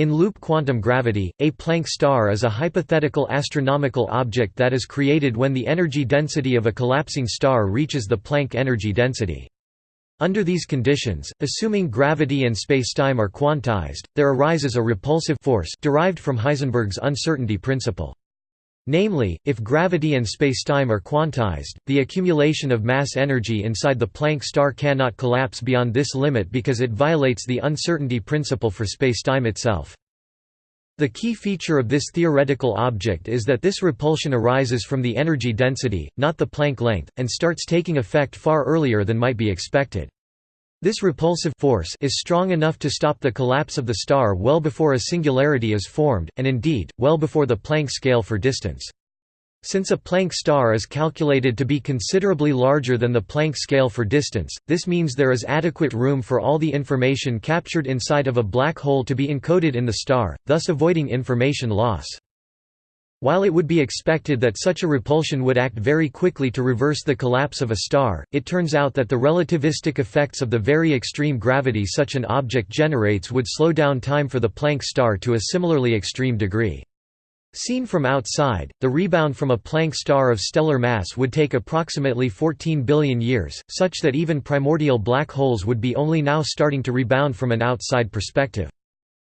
In loop quantum gravity, a Planck star is a hypothetical astronomical object that is created when the energy density of a collapsing star reaches the Planck energy density. Under these conditions, assuming gravity and spacetime are quantized, there arises a repulsive force derived from Heisenberg's uncertainty principle. Namely, if gravity and spacetime are quantized, the accumulation of mass energy inside the Planck star cannot collapse beyond this limit because it violates the uncertainty principle for spacetime itself. The key feature of this theoretical object is that this repulsion arises from the energy density, not the Planck length, and starts taking effect far earlier than might be expected. This repulsive force is strong enough to stop the collapse of the star well before a singularity is formed, and indeed, well before the Planck scale for distance. Since a Planck star is calculated to be considerably larger than the Planck scale for distance, this means there is adequate room for all the information captured inside of a black hole to be encoded in the star, thus avoiding information loss. While it would be expected that such a repulsion would act very quickly to reverse the collapse of a star, it turns out that the relativistic effects of the very extreme gravity such an object generates would slow down time for the Planck star to a similarly extreme degree. Seen from outside, the rebound from a Planck star of stellar mass would take approximately 14 billion years, such that even primordial black holes would be only now starting to rebound from an outside perspective.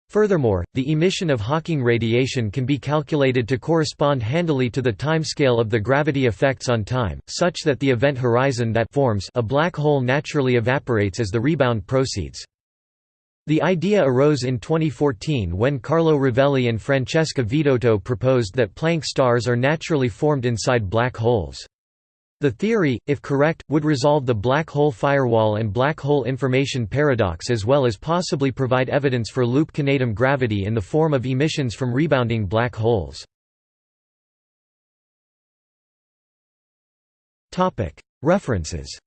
Furthermore, the emission of Hawking radiation can be calculated to correspond handily to the timescale of the gravity effects on time, such that the event horizon that forms a black hole naturally evaporates as the rebound proceeds. The idea arose in 2014 when Carlo Rovelli and Francesca Vidotto proposed that Planck stars are naturally formed inside black holes. The theory, if correct, would resolve the black hole firewall and black hole information paradox as well as possibly provide evidence for loop quantum gravity in the form of emissions from rebounding black holes. References